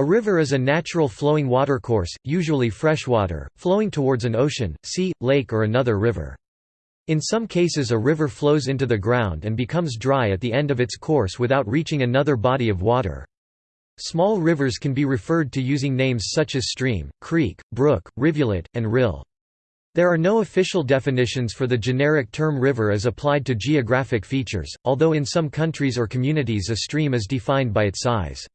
A river is a natural flowing watercourse, usually freshwater, flowing towards an ocean, sea, lake or another river. In some cases a river flows into the ground and becomes dry at the end of its course without reaching another body of water. Small rivers can be referred to using names such as stream, creek, brook, rivulet, and rill. There are no official definitions for the generic term river as applied to geographic features, although in some countries or communities a stream is defined by its size.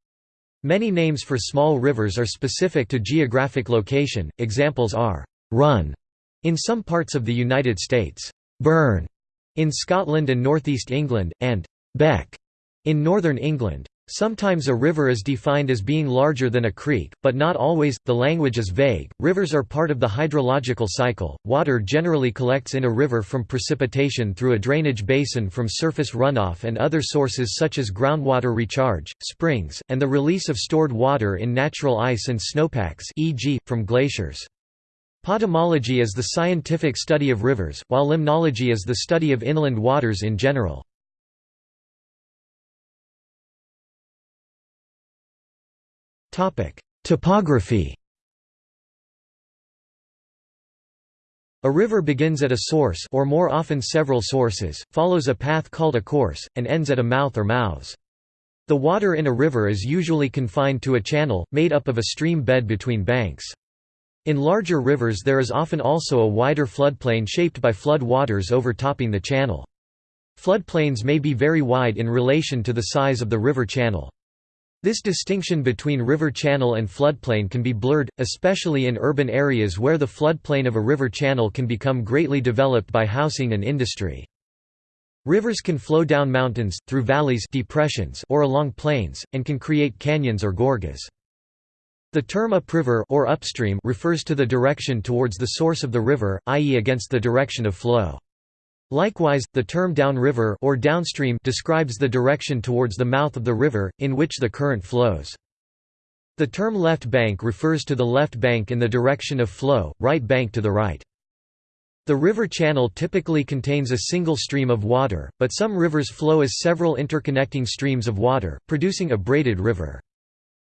Many names for small rivers are specific to geographic location, examples are «run» in some parts of the United States, «burn» in Scotland and northeast England, and «beck» in northern England. Sometimes a river is defined as being larger than a creek, but not always, the language is vague. Rivers are part of the hydrological cycle. Water generally collects in a river from precipitation through a drainage basin from surface runoff and other sources such as groundwater recharge, springs, and the release of stored water in natural ice and snowpacks, e.g., from glaciers. Potamology is the scientific study of rivers, while limnology is the study of inland waters in general. Topography A river begins at a source or more often several sources, follows a path called a course, and ends at a mouth or mouths. The water in a river is usually confined to a channel, made up of a stream bed between banks. In larger rivers there is often also a wider floodplain shaped by flood waters overtopping the channel. Floodplains may be very wide in relation to the size of the river channel. This distinction between river channel and floodplain can be blurred, especially in urban areas where the floodplain of a river channel can become greatly developed by housing and industry. Rivers can flow down mountains, through valleys depressions or along plains, and can create canyons or gorges. The term upriver or upstream refers to the direction towards the source of the river, i.e. against the direction of flow. Likewise, the term downriver or downstream describes the direction towards the mouth of the river, in which the current flows. The term left bank refers to the left bank in the direction of flow, right bank to the right. The river channel typically contains a single stream of water, but some rivers flow as several interconnecting streams of water, producing a braided river.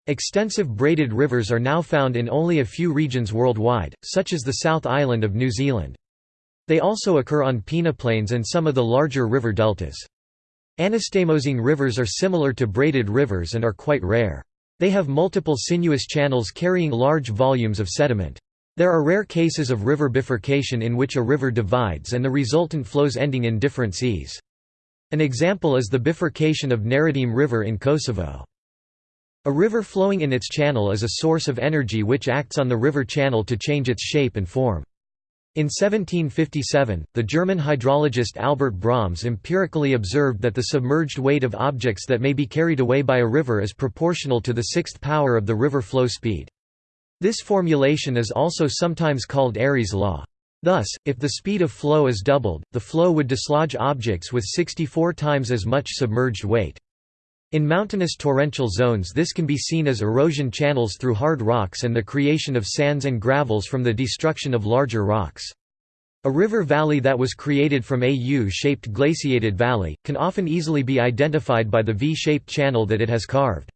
Extensive braided rivers are now found in only a few regions worldwide, such as the South Island of New Zealand. They also occur on peneplains and some of the larger river deltas. Anastomosing rivers are similar to braided rivers and are quite rare. They have multiple sinuous channels carrying large volumes of sediment. There are rare cases of river bifurcation in which a river divides and the resultant flows ending in different seas. An example is the bifurcation of Nerodime River in Kosovo. A river flowing in its channel is a source of energy which acts on the river channel to change its shape and form. In 1757, the German hydrologist Albert Brahms empirically observed that the submerged weight of objects that may be carried away by a river is proportional to the sixth power of the river flow speed. This formulation is also sometimes called Airy's law. Thus, if the speed of flow is doubled, the flow would dislodge objects with 64 times as much submerged weight. In mountainous torrential zones this can be seen as erosion channels through hard rocks and the creation of sands and gravels from the destruction of larger rocks. A river valley that was created from a U-shaped glaciated valley, can often easily be identified by the V-shaped channel that it has carved.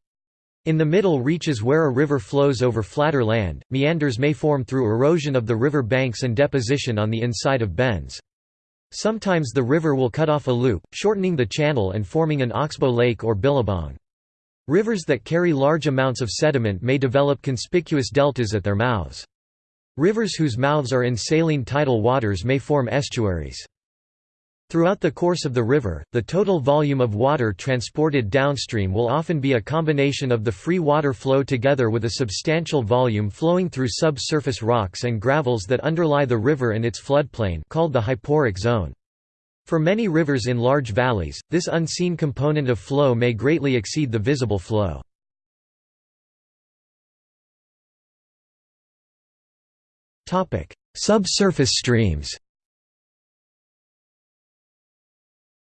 In the middle reaches where a river flows over flatter land, meanders may form through erosion of the river banks and deposition on the inside of bends. Sometimes the river will cut off a loop, shortening the channel and forming an oxbow lake or billabong. Rivers that carry large amounts of sediment may develop conspicuous deltas at their mouths. Rivers whose mouths are in saline tidal waters may form estuaries. Throughout the course of the river, the total volume of water transported downstream will often be a combination of the free water flow together with a substantial volume flowing through subsurface rocks and gravels that underlie the river and its floodplain called the hyporheic zone. For many rivers in large valleys, this unseen component of flow may greatly exceed the visible flow. Subsurface streams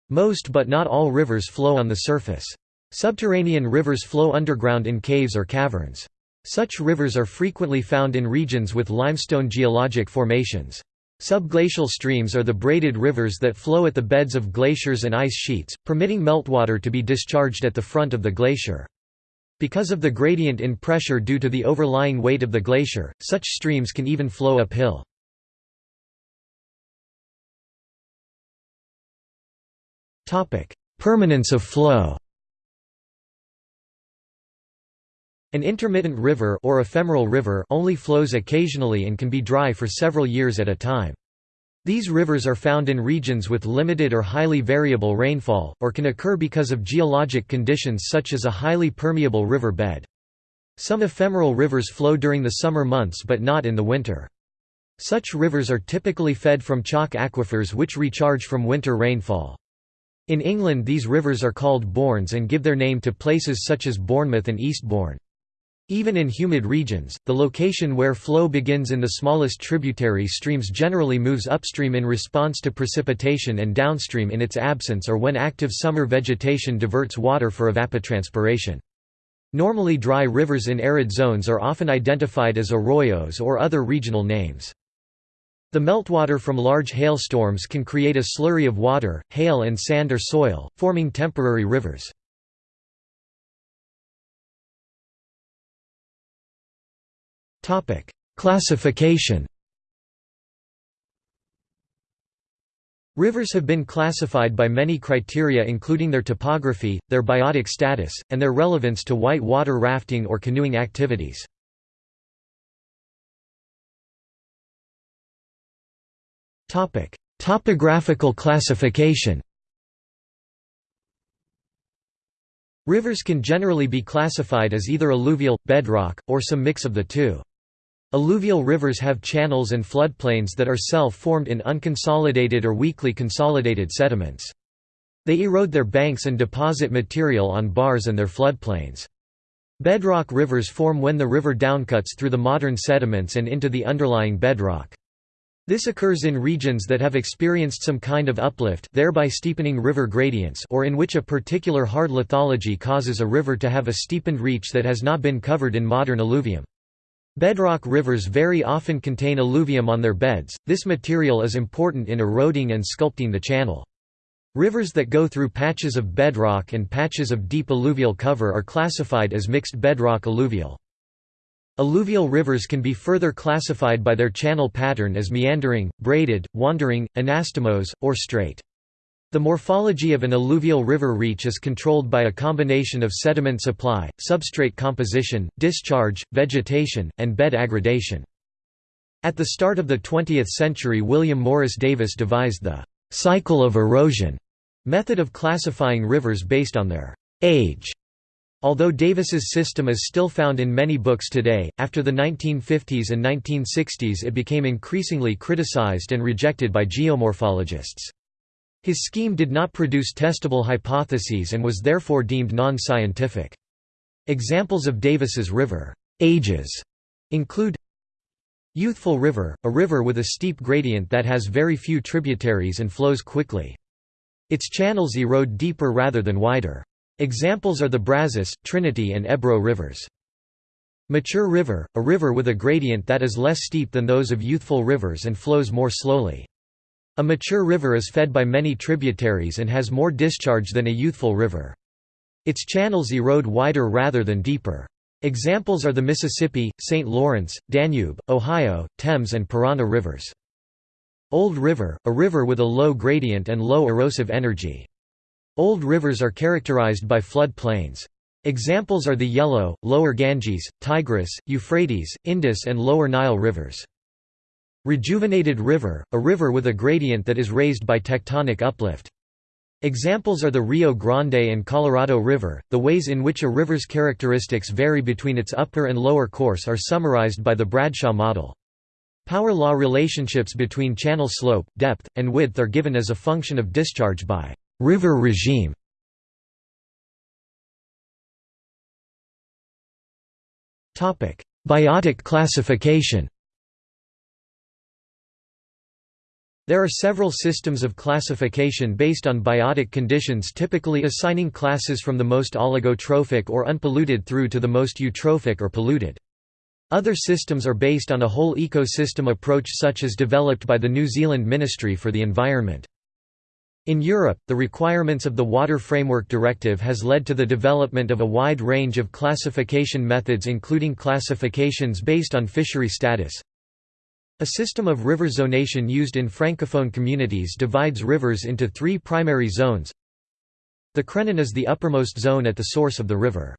Most but not all rivers flow on the surface. Subterranean rivers flow underground in caves or caverns. Such rivers are frequently found in regions with limestone geologic formations. Subglacial streams are the braided rivers that flow at the beds of glaciers and ice sheets, permitting meltwater to be discharged at the front of the glacier. Because of the gradient in pressure due to the overlying weight of the glacier, such streams can even flow uphill. Permanence of flow An intermittent river or ephemeral river only flows occasionally and can be dry for several years at a time. These rivers are found in regions with limited or highly variable rainfall, or can occur because of geologic conditions such as a highly permeable river bed. Some ephemeral rivers flow during the summer months but not in the winter. Such rivers are typically fed from chalk aquifers which recharge from winter rainfall. In England these rivers are called bournes and give their name to places such as Bournemouth and Eastbourne. Even in humid regions, the location where flow begins in the smallest tributary streams generally moves upstream in response to precipitation and downstream in its absence or when active summer vegetation diverts water for evapotranspiration. Normally dry rivers in arid zones are often identified as arroyos or other regional names. The meltwater from large hailstorms can create a slurry of water, hail and sand or soil, forming temporary rivers. Classification Rivers have been classified by many criteria including their topography, their biotic status, and their relevance to white water rafting or canoeing activities. Topic: Topographical classification. Rivers can generally be classified as either alluvial, bedrock, or some mix of the two. Alluvial rivers have channels and floodplains that are self-formed in unconsolidated or weakly consolidated sediments. They erode their banks and deposit material on bars and their floodplains. Bedrock rivers form when the river downcuts through the modern sediments and into the underlying bedrock. This occurs in regions that have experienced some kind of uplift thereby steepening river gradients or in which a particular hard lithology causes a river to have a steepened reach that has not been covered in modern alluvium. Bedrock rivers very often contain alluvium on their beds, this material is important in eroding and sculpting the channel. Rivers that go through patches of bedrock and patches of deep alluvial cover are classified as mixed bedrock alluvial. Alluvial rivers can be further classified by their channel pattern as meandering, braided, wandering, anastomose, or straight. The morphology of an alluvial river reach is controlled by a combination of sediment supply, substrate composition, discharge, vegetation, and bed aggradation. At the start of the 20th century William Morris Davis devised the «cycle of erosion» method of classifying rivers based on their «age» Although Davis's system is still found in many books today, after the 1950s and 1960s it became increasingly criticized and rejected by geomorphologists. His scheme did not produce testable hypotheses and was therefore deemed non-scientific. Examples of Davis's river ages include Youthful River, a river with a steep gradient that has very few tributaries and flows quickly. Its channels erode deeper rather than wider. Examples are the Brazos, Trinity and Ebro rivers. Mature River, a river with a gradient that is less steep than those of youthful rivers and flows more slowly. A mature river is fed by many tributaries and has more discharge than a youthful river. Its channels erode wider rather than deeper. Examples are the Mississippi, St. Lawrence, Danube, Ohio, Thames and Parana rivers. Old River, a river with a low gradient and low erosive energy. Old rivers are characterized by flood plains. Examples are the Yellow, Lower Ganges, Tigris, Euphrates, Indus and Lower Nile rivers. Rejuvenated river, a river with a gradient that is raised by tectonic uplift. Examples are the Rio Grande and Colorado River. The ways in which a river's characteristics vary between its upper and lower course are summarized by the Bradshaw model. Power law relationships between channel slope, depth, and width are given as a function of discharge by River regime Biotic classification There are several systems of classification based on biotic conditions typically assigning classes from the most oligotrophic or unpolluted through to the most eutrophic or polluted. Other systems are based on a whole ecosystem approach such as developed by the New Zealand Ministry for the Environment. In Europe, the requirements of the Water Framework Directive has led to the development of a wide range of classification methods including classifications based on fishery status. A system of river zonation used in francophone communities divides rivers into three primary zones. The Crenon is the uppermost zone at the source of the river.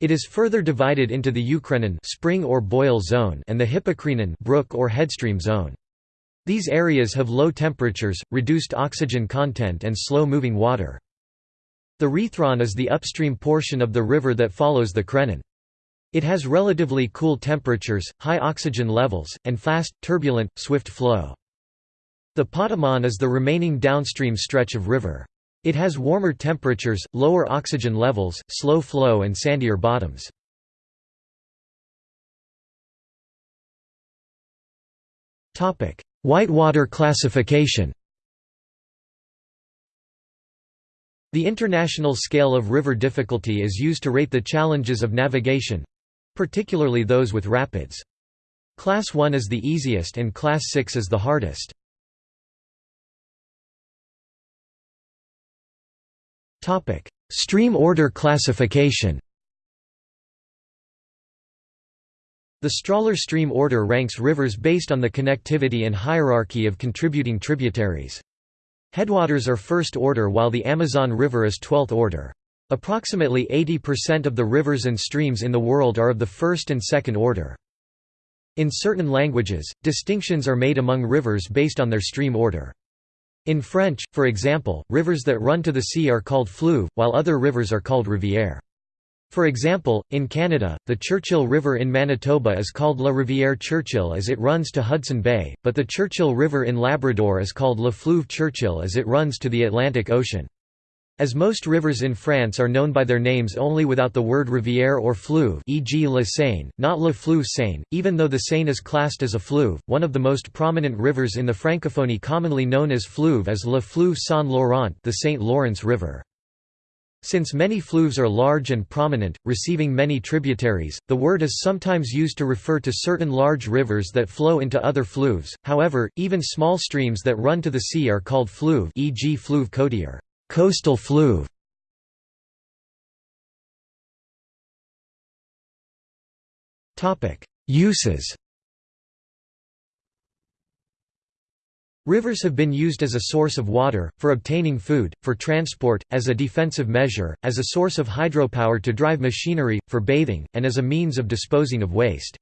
It is further divided into the Eucrenon spring or boil zone and the Hypocrenon brook or headstream zone. These areas have low temperatures, reduced oxygen content and slow-moving water. The Rhithron is the upstream portion of the river that follows the Crenon. It has relatively cool temperatures, high oxygen levels, and fast, turbulent, swift flow. The Potamon is the remaining downstream stretch of river. It has warmer temperatures, lower oxygen levels, slow flow and sandier bottoms. Whitewater classification The international scale of river difficulty is used to rate the challenges of navigation—particularly those with rapids. Class 1 is the easiest and Class 6 is the hardest. Stream order classification The Strahler stream order ranks rivers based on the connectivity and hierarchy of contributing tributaries. Headwaters are first order while the Amazon River is 12th order. Approximately 80% of the rivers and streams in the world are of the first and second order. In certain languages, distinctions are made among rivers based on their stream order. In French, for example, rivers that run to the sea are called fleuve, while other rivers are called rivière. For example, in Canada, the Churchill River in Manitoba is called La Rivière Churchill as it runs to Hudson Bay, but the Churchill River in Labrador is called La Fleuve Churchill as it runs to the Atlantic Ocean. As most rivers in France are known by their names only without the word rivière or fleuve e.g. La Seine, not La Fleuve Seine, even though the Seine is classed as a fleuve, one of the most prominent rivers in the Francophonie commonly known as fleuve is La Fleuve Saint-Laurent the St. Lawrence River. Since many fleuves are large and prominent, receiving many tributaries, the word is sometimes used to refer to certain large rivers that flow into other fleuves, however, even small streams that run to the sea are called fleuve e.g. fleuve côtier coastal fleuve". Uses Rivers have been used as a source of water, for obtaining food, for transport, as a defensive measure, as a source of hydropower to drive machinery, for bathing, and as a means of disposing of waste.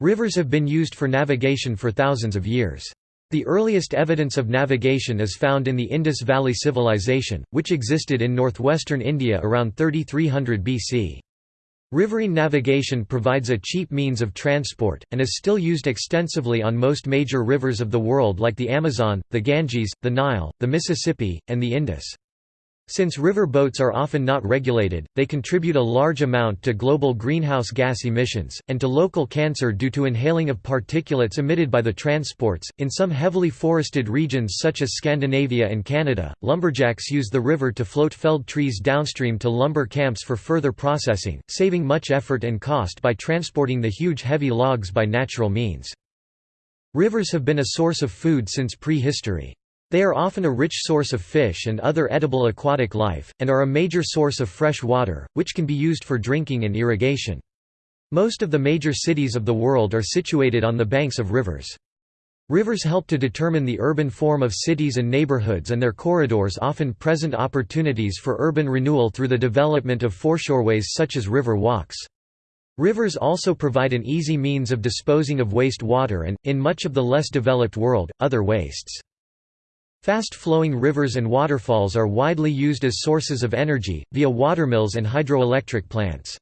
Rivers have been used for navigation for thousands of years. The earliest evidence of navigation is found in the Indus Valley Civilization, which existed in northwestern India around 3300 BC. Riverine navigation provides a cheap means of transport, and is still used extensively on most major rivers of the world like the Amazon, the Ganges, the Nile, the Mississippi, and the Indus. Since river boats are often not regulated, they contribute a large amount to global greenhouse gas emissions, and to local cancer due to inhaling of particulates emitted by the transports. In some heavily forested regions such as Scandinavia and Canada, lumberjacks use the river to float felled trees downstream to lumber camps for further processing, saving much effort and cost by transporting the huge heavy logs by natural means. Rivers have been a source of food since prehistory. They are often a rich source of fish and other edible aquatic life, and are a major source of fresh water, which can be used for drinking and irrigation. Most of the major cities of the world are situated on the banks of rivers. Rivers help to determine the urban form of cities and neighborhoods and their corridors often present opportunities for urban renewal through the development of foreshoreways such as river walks. Rivers also provide an easy means of disposing of waste water and, in much of the less developed world, other wastes. Fast-flowing rivers and waterfalls are widely used as sources of energy, via watermills and hydroelectric plants.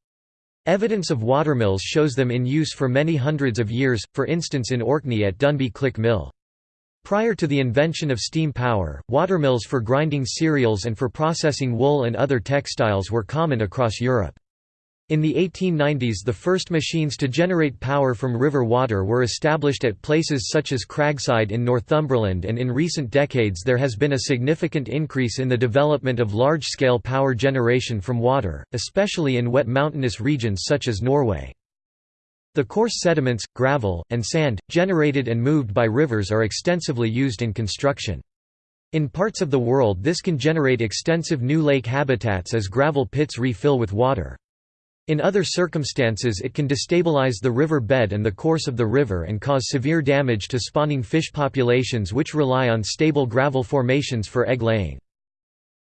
Evidence of watermills shows them in use for many hundreds of years, for instance in Orkney at Dounby Click Mill. Prior to the invention of steam power, watermills for grinding cereals and for processing wool and other textiles were common across Europe. In the 1890s the first machines to generate power from river water were established at places such as Cragside in Northumberland and in recent decades there has been a significant increase in the development of large-scale power generation from water, especially in wet mountainous regions such as Norway. The coarse sediments, gravel, and sand, generated and moved by rivers are extensively used in construction. In parts of the world this can generate extensive new lake habitats as gravel pits refill with water. In other circumstances it can destabilize the river bed and the course of the river and cause severe damage to spawning fish populations which rely on stable gravel formations for egg laying.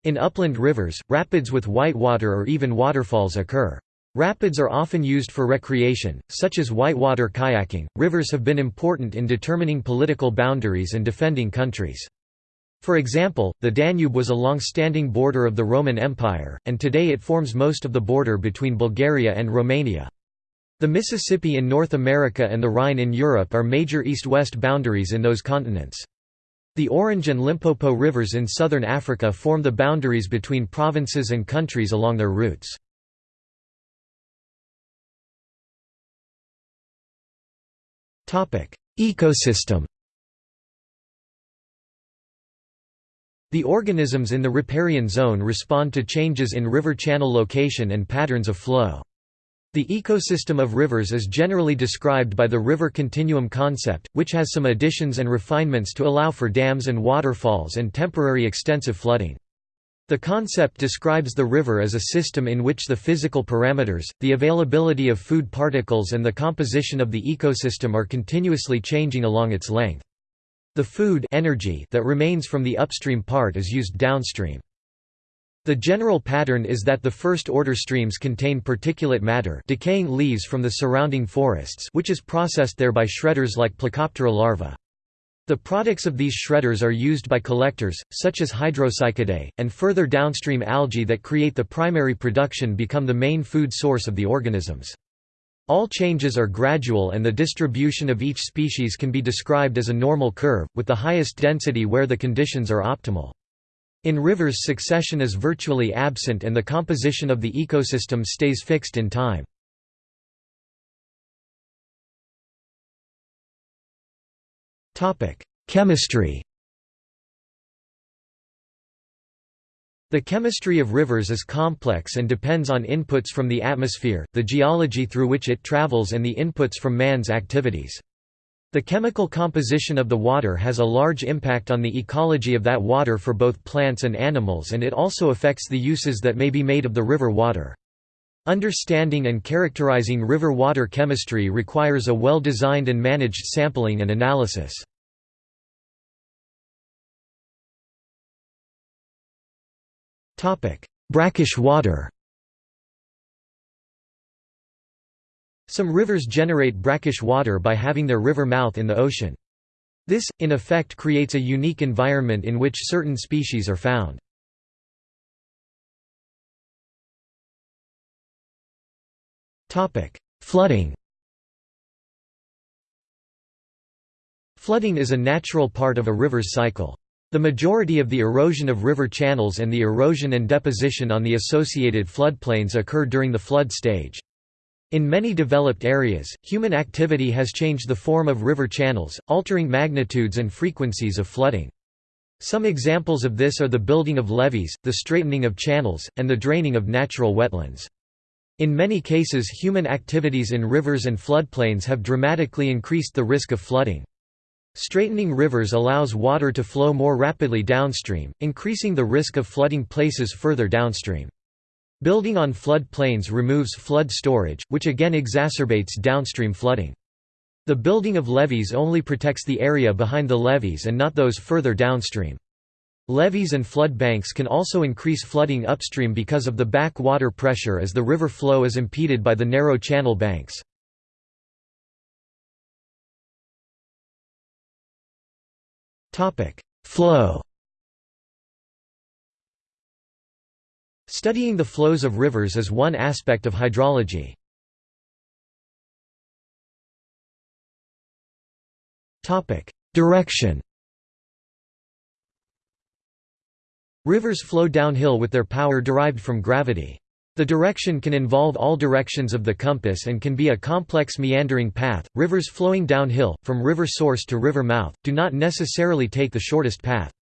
In upland rivers, rapids with white water or even waterfalls occur. Rapids are often used for recreation, such as whitewater kayaking. Rivers have been important in determining political boundaries and defending countries. For example, the Danube was a long-standing border of the Roman Empire, and today it forms most of the border between Bulgaria and Romania. The Mississippi in North America and the Rhine in Europe are major east-west boundaries in those continents. The Orange and Limpopo rivers in southern Africa form the boundaries between provinces and countries along their routes. Ecosystem The organisms in the riparian zone respond to changes in river channel location and patterns of flow. The ecosystem of rivers is generally described by the river continuum concept, which has some additions and refinements to allow for dams and waterfalls and temporary extensive flooding. The concept describes the river as a system in which the physical parameters, the availability of food particles and the composition of the ecosystem are continuously changing along its length. The food energy that remains from the upstream part is used downstream. The general pattern is that the first-order streams contain particulate matter decaying leaves from the surrounding forests which is processed there by shredders like Plecoptera larvae. The products of these shredders are used by collectors, such as Hydropsychidae, and further downstream algae that create the primary production become the main food source of the organisms. All changes are gradual and the distribution of each species can be described as a normal curve, with the highest density where the conditions are optimal. In rivers succession is virtually absent and the composition of the ecosystem stays fixed in time. Chemistry The chemistry of rivers is complex and depends on inputs from the atmosphere, the geology through which it travels and the inputs from man's activities. The chemical composition of the water has a large impact on the ecology of that water for both plants and animals and it also affects the uses that may be made of the river water. Understanding and characterizing river water chemistry requires a well-designed and managed sampling and analysis. Brackish water Some rivers generate brackish water by having their river mouth in the ocean. This, in effect creates a unique environment in which certain species are found. Flooding Flooding is a natural part of a river's cycle. The majority of the erosion of river channels and the erosion and deposition on the associated floodplains occur during the flood stage. In many developed areas, human activity has changed the form of river channels, altering magnitudes and frequencies of flooding. Some examples of this are the building of levees, the straightening of channels, and the draining of natural wetlands. In many cases human activities in rivers and floodplains have dramatically increased the risk of flooding. Straightening rivers allows water to flow more rapidly downstream, increasing the risk of flooding places further downstream. Building on flood plains removes flood storage, which again exacerbates downstream flooding. The building of levees only protects the area behind the levees and not those further downstream. Levees and flood banks can also increase flooding upstream because of the back water pressure as the river flow is impeded by the narrow channel banks. Flow Studying the flows of rivers is one aspect of hydrology. Topic: Direction Rivers flow downhill with their power derived from gravity. The direction can involve all directions of the compass and can be a complex meandering path. Rivers flowing downhill, from river source to river mouth, do not necessarily take the shortest path.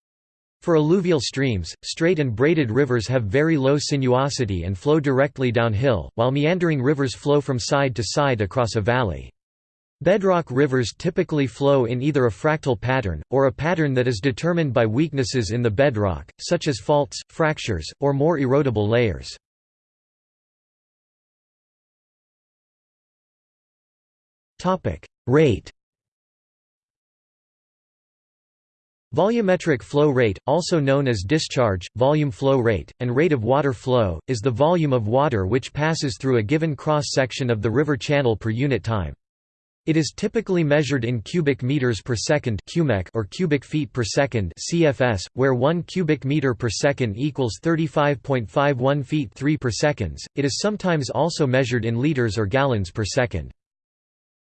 For alluvial streams, straight and braided rivers have very low sinuosity and flow directly downhill, while meandering rivers flow from side to side across a valley. Bedrock rivers typically flow in either a fractal pattern, or a pattern that is determined by weaknesses in the bedrock, such as faults, fractures, or more erodible layers. Rate Volumetric flow rate, also known as discharge, volume flow rate, and rate of water flow, is the volume of water which passes through a given cross-section of the river channel per unit time. It is typically measured in cubic meters per second or cubic feet per second (CFS), where 1 cubic meter per second equals 35.51 feet 3 per seconds. It is sometimes also measured in liters or gallons per second.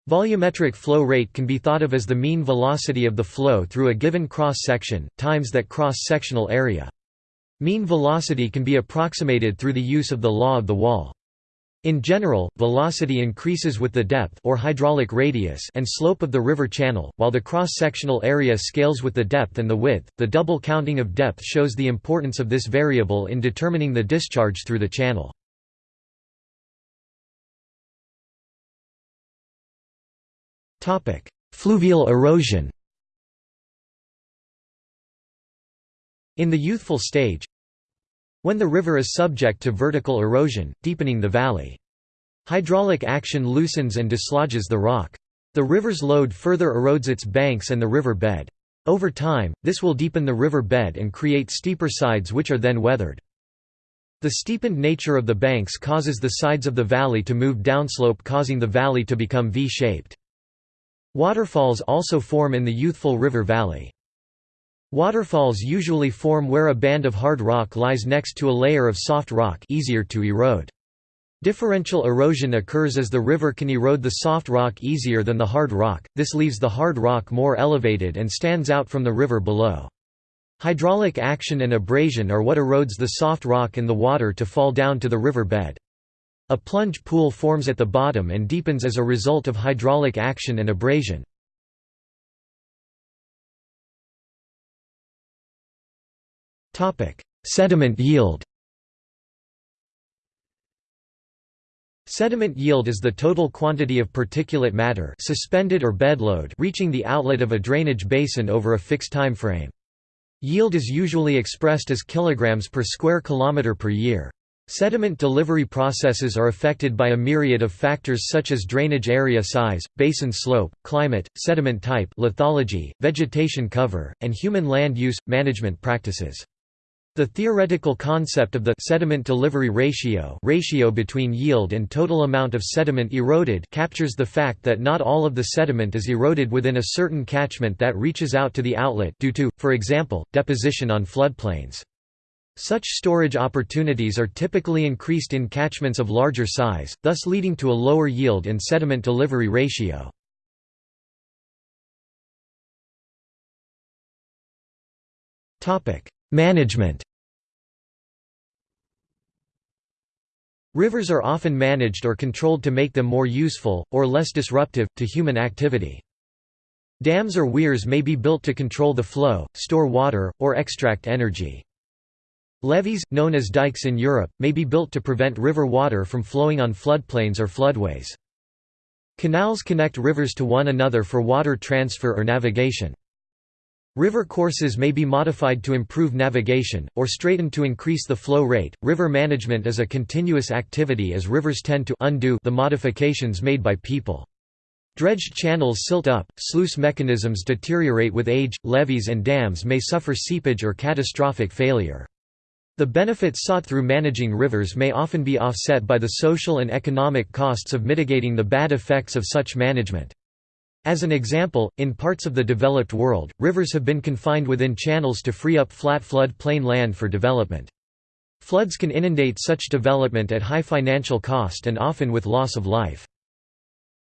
Volumetric flow rate can be thought of as the mean velocity of the flow through a given cross-section, times that cross-sectional area. Mean velocity can be approximated through the use of the law of the wall. In general, velocity increases with the depth or hydraulic radius and slope of the river channel, while the cross-sectional area scales with the depth and the width. The double counting of depth shows the importance of this variable in determining the discharge through the channel. Fluvial erosion In the youthful stage when the river is subject to vertical erosion, deepening the valley. Hydraulic action loosens and dislodges the rock. The river's load further erodes its banks and the river bed. Over time, this will deepen the river bed and create steeper sides which are then weathered. The steepened nature of the banks causes the sides of the valley to move downslope causing the valley to become V-shaped. Waterfalls also form in the youthful river valley. Waterfalls usually form where a band of hard rock lies next to a layer of soft rock easier to erode. Differential erosion occurs as the river can erode the soft rock easier than the hard rock, this leaves the hard rock more elevated and stands out from the river below. Hydraulic action and abrasion are what erodes the soft rock and the water to fall down to the river bed. A plunge pool forms at the bottom and deepens as a result of hydraulic action and abrasion. Sediment yield Sediment yield is the total quantity of particulate matter suspended or bedload reaching the outlet of a drainage basin over a fixed time frame. Yield is usually expressed as kilograms per square kilometer per year. Sediment delivery processes are affected by a myriad of factors such as drainage area size, basin slope, climate, sediment type lithology, vegetation cover, and human land use, management practices. The theoretical concept of the sediment delivery ratio ratio between yield and total amount of sediment eroded captures the fact that not all of the sediment is eroded within a certain catchment that reaches out to the outlet due to, for example, deposition on floodplains. Such storage opportunities are typically increased in catchments of larger size, thus leading to a lower yield and sediment delivery ratio. Management Rivers are often managed or controlled to make them more useful, or less disruptive, to human activity. Dams or weirs may be built to control the flow, store water, or extract energy. Levees, known as dikes in Europe, may be built to prevent river water from flowing on floodplains or floodways. Canals connect rivers to one another for water transfer or navigation. River courses may be modified to improve navigation, or straightened to increase the flow rate. River management is a continuous activity as rivers tend to undo the modifications made by people. Dredged channels silt up, sluice mechanisms deteriorate with age, levees and dams may suffer seepage or catastrophic failure. The benefits sought through managing rivers may often be offset by the social and economic costs of mitigating the bad effects of such management. As an example, in parts of the developed world, rivers have been confined within channels to free up flat flood plain land for development. Floods can inundate such development at high financial cost and often with loss of life.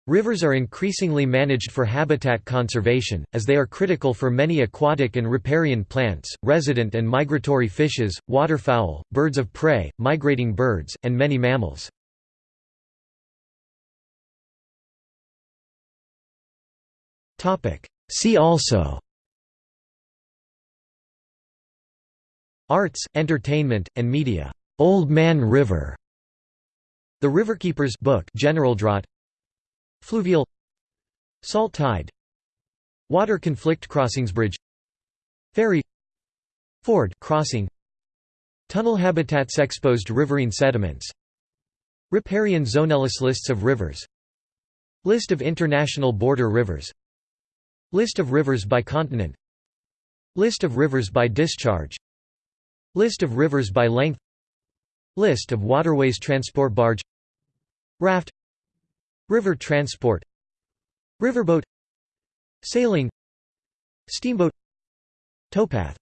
Rivers are increasingly managed for habitat conservation, as they are critical for many aquatic and riparian plants, resident and migratory fishes, waterfowl, birds of prey, migrating birds, and many mammals. See also Arts, entertainment, and media. Old Man River. The Riverkeepers book General Drought Fluvial. Salt tide. Water conflict crossings bridge. Ferry. Ford crossing. Tunnel habitats exposed riverine sediments. Riparian zoneless lists of rivers. List of international border rivers. List of rivers by continent. List of rivers by discharge. List of rivers by length. List of waterways transport barge. Raft River transport. Riverboat. Sailing. Steamboat. Towpath